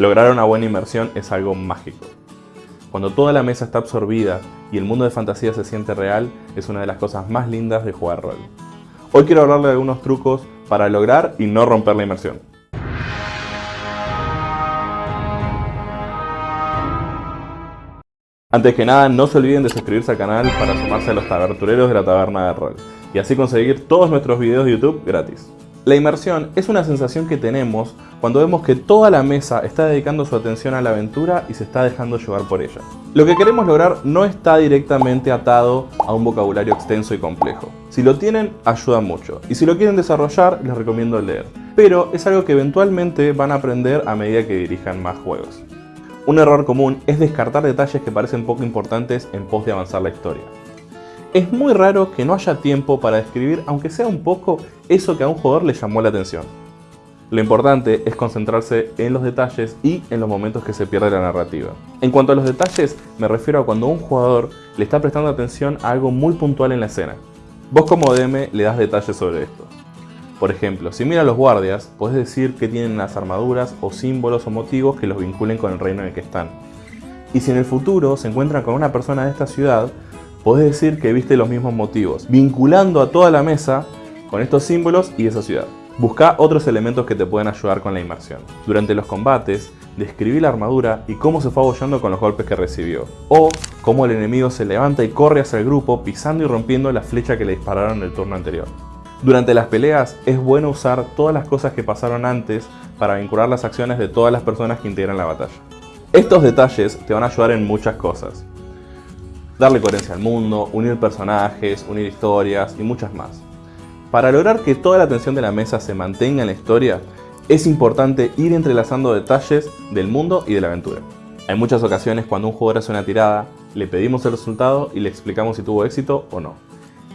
Lograr una buena inmersión es algo mágico. Cuando toda la mesa está absorbida y el mundo de fantasía se siente real, es una de las cosas más lindas de jugar rol. Hoy quiero hablarle de algunos trucos para lograr y no romper la inmersión. Antes que nada, no se olviden de suscribirse al canal para sumarse a los tabertureros de la taberna de rol y así conseguir todos nuestros videos de YouTube gratis. La inmersión es una sensación que tenemos cuando vemos que toda la mesa está dedicando su atención a la aventura y se está dejando llevar por ella. Lo que queremos lograr no está directamente atado a un vocabulario extenso y complejo. Si lo tienen, ayuda mucho. Y si lo quieren desarrollar, les recomiendo leer. Pero es algo que eventualmente van a aprender a medida que dirijan más juegos. Un error común es descartar detalles que parecen poco importantes en pos de avanzar la historia. Es muy raro que no haya tiempo para describir, aunque sea un poco, eso que a un jugador le llamó la atención. Lo importante es concentrarse en los detalles y en los momentos que se pierde la narrativa. En cuanto a los detalles, me refiero a cuando un jugador le está prestando atención a algo muy puntual en la escena. Vos como DM le das detalles sobre esto. Por ejemplo, si mira a los guardias, podés decir que tienen las armaduras o símbolos o motivos que los vinculen con el reino en el que están. Y si en el futuro se encuentran con una persona de esta ciudad, podés decir que viste los mismos motivos, vinculando a toda la mesa con estos símbolos y esa ciudad. Busca otros elementos que te pueden ayudar con la inmersión. Durante los combates, describí la armadura y cómo se fue abollando con los golpes que recibió. O cómo el enemigo se levanta y corre hacia el grupo pisando y rompiendo la flecha que le dispararon en el turno anterior. Durante las peleas es bueno usar todas las cosas que pasaron antes para vincular las acciones de todas las personas que integran la batalla. Estos detalles te van a ayudar en muchas cosas. Darle coherencia al mundo, unir personajes, unir historias y muchas más. Para lograr que toda la atención de la mesa se mantenga en la historia, es importante ir entrelazando detalles del mundo y de la aventura. Hay muchas ocasiones cuando un jugador hace una tirada, le pedimos el resultado y le explicamos si tuvo éxito o no.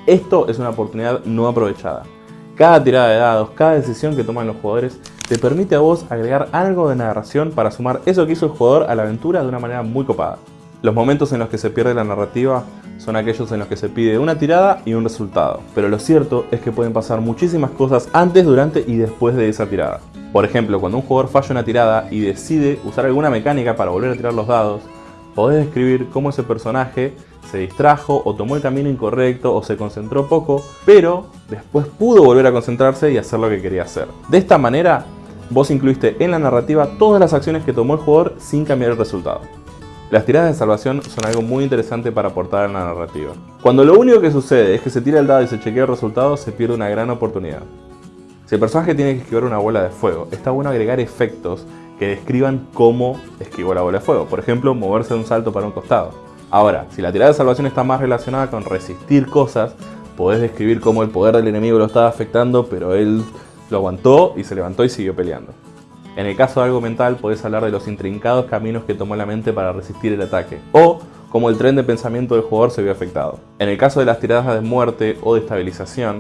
Esto es una oportunidad no aprovechada. Cada tirada de dados, cada decisión que toman los jugadores te permite a vos agregar algo de narración para sumar eso que hizo el jugador a la aventura de una manera muy copada. Los momentos en los que se pierde la narrativa son aquellos en los que se pide una tirada y un resultado, pero lo cierto es que pueden pasar muchísimas cosas antes, durante y después de esa tirada. Por ejemplo, cuando un jugador falla una tirada y decide usar alguna mecánica para volver a tirar los dados, podés describir cómo ese personaje se distrajo o tomó el camino incorrecto o se concentró poco, pero después pudo volver a concentrarse y hacer lo que quería hacer. De esta manera, vos incluiste en la narrativa todas las acciones que tomó el jugador sin cambiar el resultado. Las tiradas de salvación son algo muy interesante para aportar en la narrativa. Cuando lo único que sucede es que se tira el dado y se chequea el resultado, se pierde una gran oportunidad. Si el personaje tiene que esquivar una bola de fuego, está bueno agregar efectos que describan cómo esquivó la bola de fuego. Por ejemplo, moverse de un salto para un costado. Ahora, si la tirada de salvación está más relacionada con resistir cosas, podés describir cómo el poder del enemigo lo estaba afectando, pero él lo aguantó y se levantó y siguió peleando. En el caso de algo mental, podés hablar de los intrincados caminos que tomó la mente para resistir el ataque, o cómo el tren de pensamiento del jugador se vio afectado. En el caso de las tiradas de muerte o de estabilización,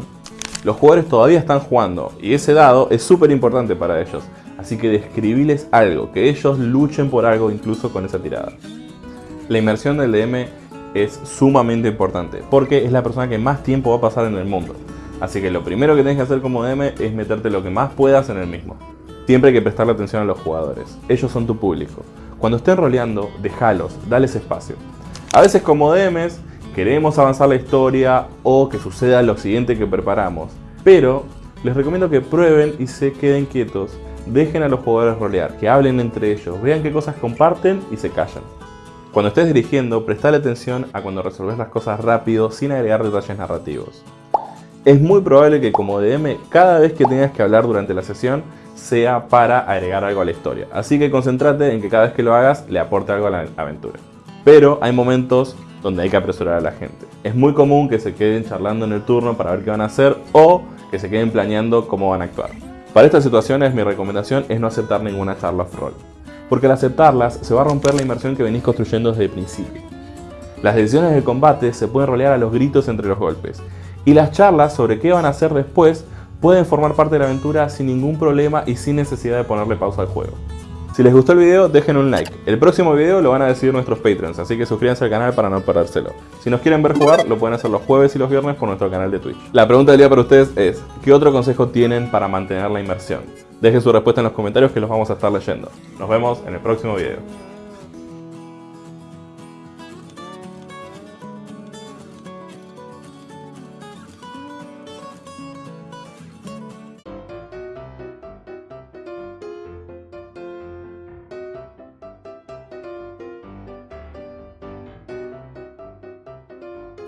los jugadores todavía están jugando, y ese dado es súper importante para ellos, así que describiles algo, que ellos luchen por algo incluso con esa tirada. La inmersión del DM es sumamente importante, porque es la persona que más tiempo va a pasar en el mundo. Así que lo primero que tienes que hacer como DM es meterte lo que más puedas en el mismo. Siempre hay que prestarle atención a los jugadores, ellos son tu público. Cuando estén roleando, déjalos, dales espacio. A veces como DMs queremos avanzar la historia o que suceda lo siguiente que preparamos, pero les recomiendo que prueben y se queden quietos, dejen a los jugadores rolear, que hablen entre ellos, vean qué cosas comparten y se callan. Cuando estés dirigiendo, prestale atención a cuando resolves las cosas rápido sin agregar detalles narrativos. Es muy probable que como DM, cada vez que tengas que hablar durante la sesión, sea para agregar algo a la historia. Así que concéntrate en que cada vez que lo hagas, le aporte algo a la aventura. Pero hay momentos donde hay que apresurar a la gente. Es muy común que se queden charlando en el turno para ver qué van a hacer o que se queden planeando cómo van a actuar. Para estas situaciones mi recomendación es no aceptar ninguna charla off-roll porque al aceptarlas se va a romper la inmersión que venís construyendo desde el principio. Las decisiones del combate se pueden rolear a los gritos entre los golpes, y las charlas sobre qué van a hacer después pueden formar parte de la aventura sin ningún problema y sin necesidad de ponerle pausa al juego. Si les gustó el video, dejen un like. El próximo video lo van a decidir nuestros Patreons, así que suscríbanse al canal para no perdérselo. Si nos quieren ver jugar, lo pueden hacer los jueves y los viernes por nuestro canal de Twitch. La pregunta del día para ustedes es, ¿qué otro consejo tienen para mantener la inmersión? Dejen su respuesta en los comentarios que los vamos a estar leyendo. Nos vemos en el próximo video.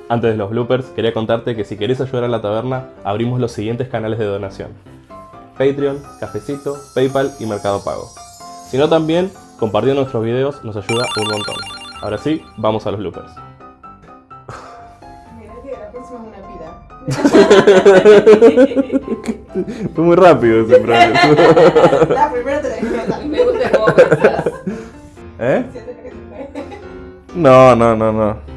Antes de los bloopers, quería contarte que si querés ayudar a la taberna, abrimos los siguientes canales de donación. Patreon, Cafecito, Paypal y Mercado Pago. Si no también, compartiendo nuestros videos nos ayuda un montón. Ahora sí, vamos a los bloopers. Mira que la próxima es una pida. Fue muy rápido ese progreso. La primera te la dije. Me gusta cómo. ¿Eh? Siento que se fue. No, no, no, no.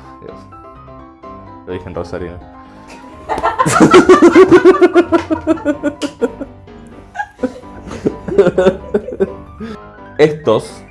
Lo dije en Rosarino. Estos.